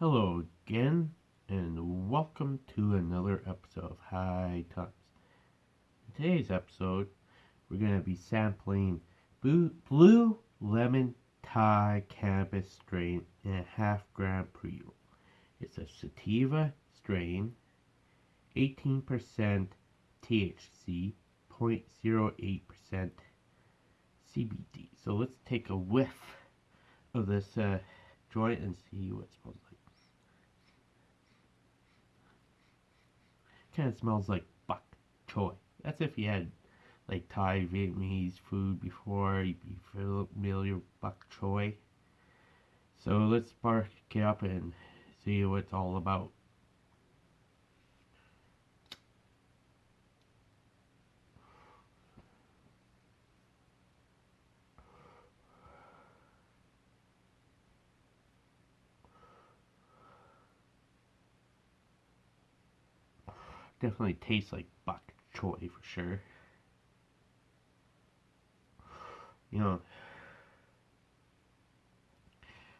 Hello again, and welcome to another episode of High Times. In today's episode, we're going to be sampling Blue, Lemon Thai Cannabis strain in a half gram pre roll. It's a sativa strain, 18% THC, 0.08% CBD. So let's take a whiff of this uh, joint and see what it smells like. Kind of smells like bok choy. That's if you had like Thai Vietnamese food before, you'd be familiar with bok choy. So let's spark it up and see what it's all about. Definitely tastes like bok choy for sure. You know,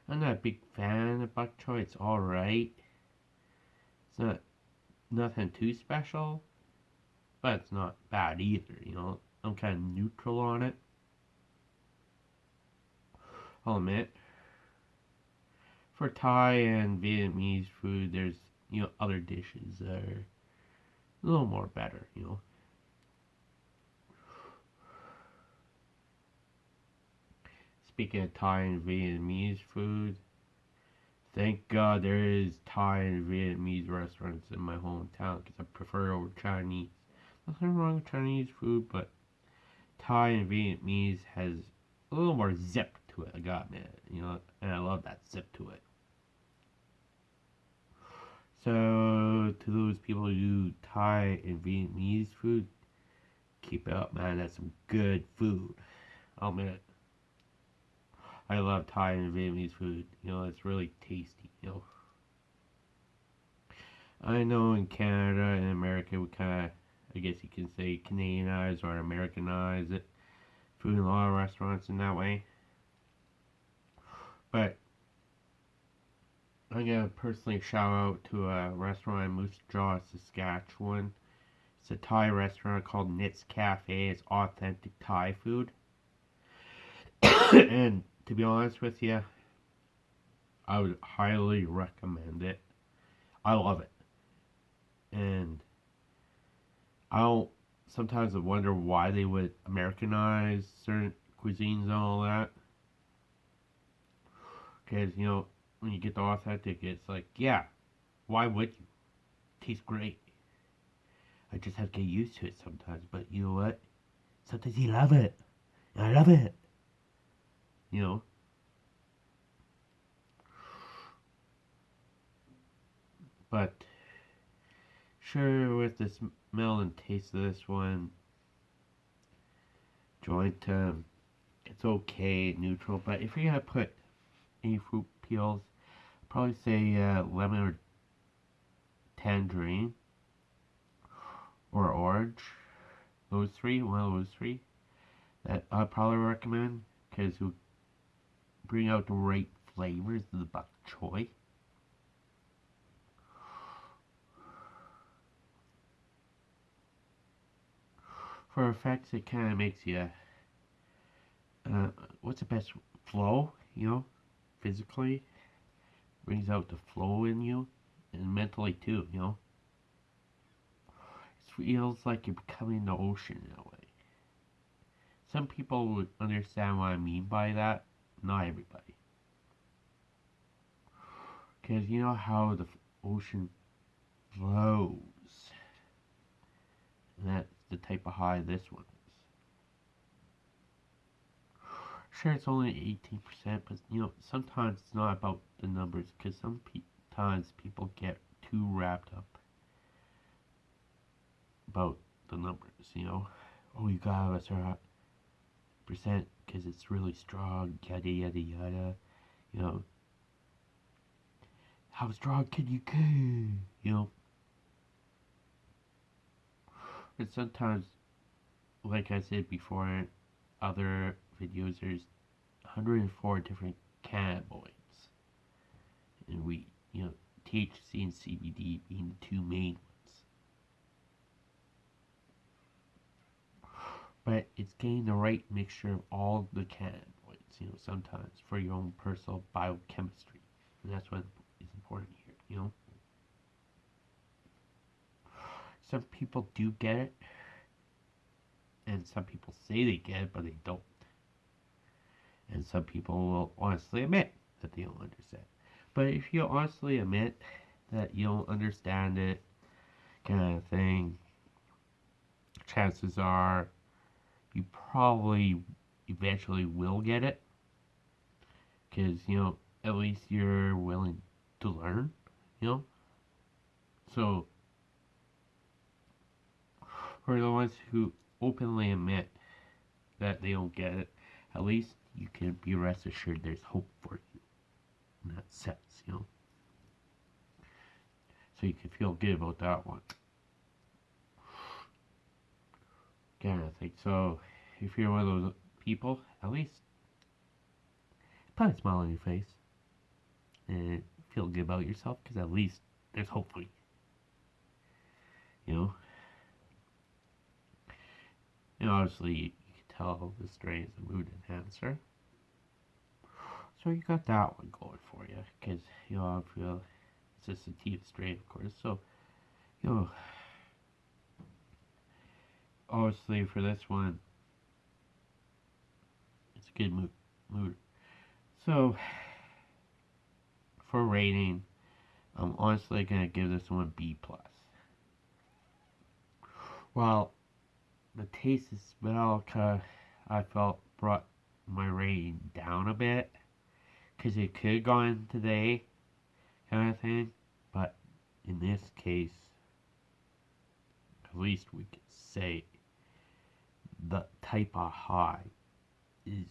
I'm not a big fan of bok choy. It's alright. It's not nothing too special, but it's not bad either. You know, I'm kind of neutral on it. I'll admit. For Thai and Vietnamese food, there's you know other dishes that are a little more better, you know. Speaking of Thai and Vietnamese food, thank God there is Thai and Vietnamese restaurants in my hometown because I prefer over Chinese. Nothing wrong with Chinese food, but Thai and Vietnamese has a little more zip to it. I got man, you know, and I love that zip to it. So, to those people who do Thai and Vietnamese food, keep it up, man. That's some good food. Oh, I'll admit. I love Thai and Vietnamese food. You know, it's really tasty, you know. I know in Canada and America, we kind of, I guess you can say, Canadianize or Americanize it. Food in a lot of restaurants in that way. But I'm gonna personally shout out to a restaurant in Moose Jaw, Saskatchewan. It's a Thai restaurant called Nits Cafe. It's authentic Thai food. and to be honest with you, I would highly recommend it. I love it. And I don't sometimes I wonder why they would Americanize certain cuisines and all that. Because, you know, when you get the authentic, it's like, yeah, why would you? It tastes great. I just have to get used to it sometimes, but you know what? Sometimes you love it. I love it. You know? But, sure, with the smell and taste of this one, joint, um, it's okay, neutral, but if you're gonna put any fruit peels probably say uh, lemon or tangerine or orange. Those three, one of those three. That I'd probably recommend because it bring out the right flavors of the bok choy. For effects, it kind of makes you, uh, what's the best flow, you know, physically brings out the flow in you and mentally too, you know. It feels like you're becoming the ocean in a way. Some people would understand what I mean by that, not everybody. Because you know how the ocean flows. And that's the type of high this one sure it's only 18%, but you know, sometimes it's not about the numbers because sometimes people get too wrapped up about the numbers, you know. Oh, you got a certain percent because it's really strong, yada yada yada, you know. How strong can you go? You know. But sometimes, like I said before, other videos, there's 104 different cannabinoids And we, You know, THC and CBD being the two main ones. But it's getting the right mixture of all the cannabinoids, you know, sometimes for your own personal biochemistry. And that's what is important here, you know. Some people do get it, and some people say they get it, but they don't. And some people will honestly admit that they don't understand. But if you honestly admit that you don't understand it, kind of thing, chances are you probably eventually will get it. Because, you know, at least you're willing to learn, you know? So, for the ones who openly admit that they don't get it, at least you can be rest assured there's hope for you in that sense, you know. So you can feel good about that one. Kind I think so. If you're one of those people, at least put a smile on your face and feel good about yourself because at least there's hope for you. You know? And obviously, tell the is a mood enhancer. So you got that one going for you, because you know I feel it's just a sativa strain, of course. So you know, obviously for this one, it's a good mood. mood. So for rating, I'm honestly gonna give this one B plus. Well, the taste and smell kind of, I felt brought my rating down a bit because it could have gone today kind of thing but in this case at least we could say the type of high is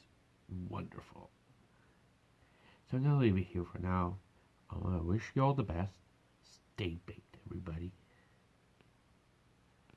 wonderful. So I'm gonna leave it here for now. I to wish you all the best. Stay baked everybody